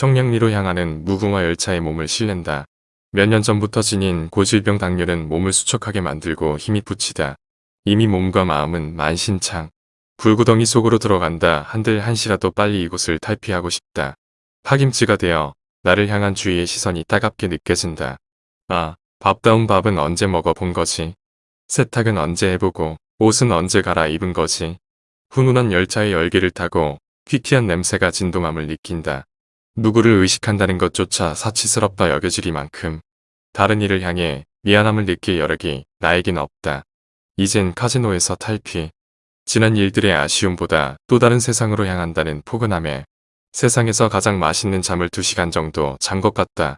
청량리로 향하는 무궁화 열차에 몸을 실는다. 몇 년 전부터 지닌 고질병 당뇨는 몸을 수척하게 만들고 힘이 붙이다. 이미 몸과 마음은 만신창. 불구덩이 속으로 들어간다 한들 한시라도 빨리 이곳을 탈피하고 싶다. 파김치가 되어 나를 향한 주위의 시선이 따갑게 느껴진다. 아, 밥다운 밥은 언제 먹어본 거지? 세탁은 언제 해보고 옷은 언제 갈아입은 거지? 훈훈한 열차의 열기를 타고 퀴퀴한 냄새가 진동함을 느낀다. 누구를 의식한다는 것조차 사치스럽다 여겨지리만큼 다른 이를 향해 미안함을 느낄 여력이 나에겐 없다. 이젠 카지노에서 탈피. 지난 일들의 아쉬움보다 또 다른 세상으로 향한다는 포근함에 세상에서 가장 맛있는 잠을 2시간 정도 잔 것 같다.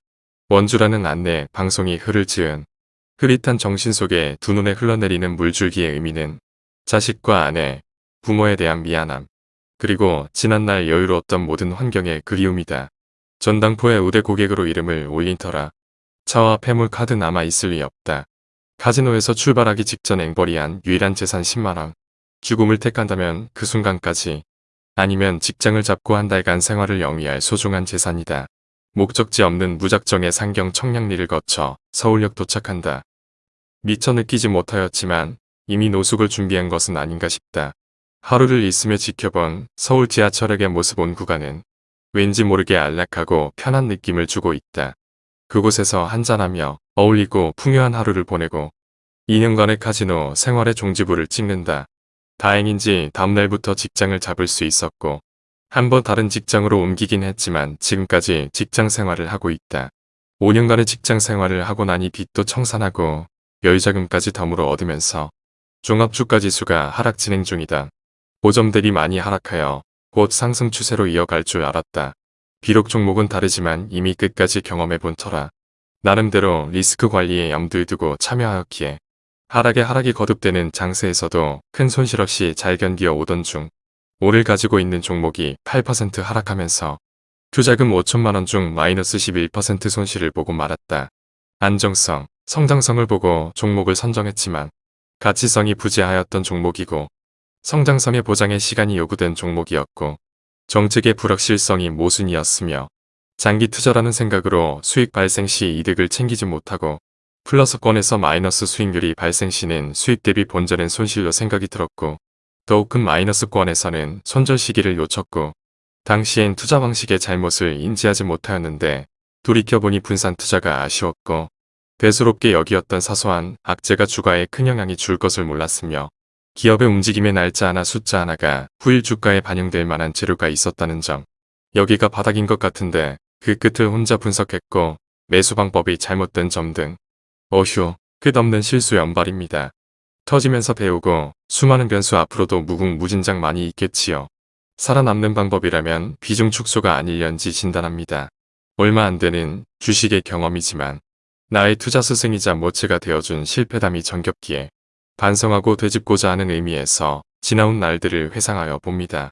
원주라는 안내 방송이 흐를 지은 흐릿한 정신 속에 두 눈에 흘러내리는 물줄기의 의미는 자식과 아내, 부모에 대한 미안함, 그리고 지난날 여유로웠던 모든 환경의 그리움이다. 전당포의 우대 고객으로 이름을 올린 터라 차와 폐물 카드 남아있을 리 없다. 카지노에서 출발하기 직전 앵벌이한 유일한 재산 10만원. 죽음을 택한다면 그 순간까지 아니면 직장을 잡고 한 달간 생활을 영위할 소중한 재산이다. 목적지 없는 무작정의 상경 청량리를 거쳐 서울역 도착한다. 미처 느끼지 못하였지만 이미 노숙을 준비한 것은 아닌가 싶다. 하루를 있으며 지켜본 서울 지하철역의 모습 온 구간은 왠지 모르게 안락하고 편한 느낌을 주고 있다. 그곳에서 한잔하며 어울리고 풍요한 하루를 보내고 2년간의 카지노 생활의 종지부를 찍는다. 다행인지 다음날부터 직장을 잡을 수 있었고 한번 다른 직장으로 옮기긴 했지만 지금까지 직장 생활을 하고 있다. 5년간의 직장 생활을 하고 나니 빚도 청산하고 여유자금까지 덤으로 얻으면서 종합주가지수가 하락 진행 중이다. 고점들이 많이 하락하여 곧 상승 추세로 이어갈 줄 알았다. 비록 종목은 다르지만 이미 끝까지 경험해본 터라 나름대로 리스크 관리에 염두에 두고 참여하였기에 하락에 하락이 거듭되는 장세에서도 큰 손실 없이 잘 견디어 오던 중 오를 가지고 있는 종목이 8% 하락하면서 투자금 5천만원 중 마이너스 11% 손실을 보고 말았다. 안정성, 성장성을 보고 종목을 선정했지만 가치성이 부재하였던 종목이고 성장성의 보장에 시간이 요구된 종목이었고 정책의 불확실성이 모순이었으며 장기 투자라는 생각으로 수익 발생 시 이득을 챙기지 못하고 플러스권에서 마이너스 수익률이 발생 시는 수익 대비 본전은 손실로 생각이 들었고 더욱 큰 마이너스권에서는 손절 시기를 놓쳤고 당시엔 투자 방식의 잘못을 인지하지 못하였는데 돌이켜보니 분산 투자가 아쉬웠고 대수롭게 여기었던 사소한 악재가 주가에 큰 영향이 줄 것을 몰랐으며 기업의 움직임의 날짜 하나 숫자 하나가 후일 주가에 반영될 만한 재료가 있었다는 점. 여기가 바닥인 것 같은데 그 끝을 혼자 분석했고 매수 방법이 잘못된 점 등. 어휴, 끝없는 실수 연발입니다. 터지면서 배우고 수많은 변수 앞으로도 무궁무진장 많이 있겠지요. 살아남는 방법이라면 비중 축소가 아닐련지 진단합니다. 얼마 안 되는 주식의 경험이지만 나의 투자 스승이자 모체가 되어준 실패담이 정겹기에 반성하고 되짚고자 하는 의미에서 지나온 날들을 회상하여 봅니다.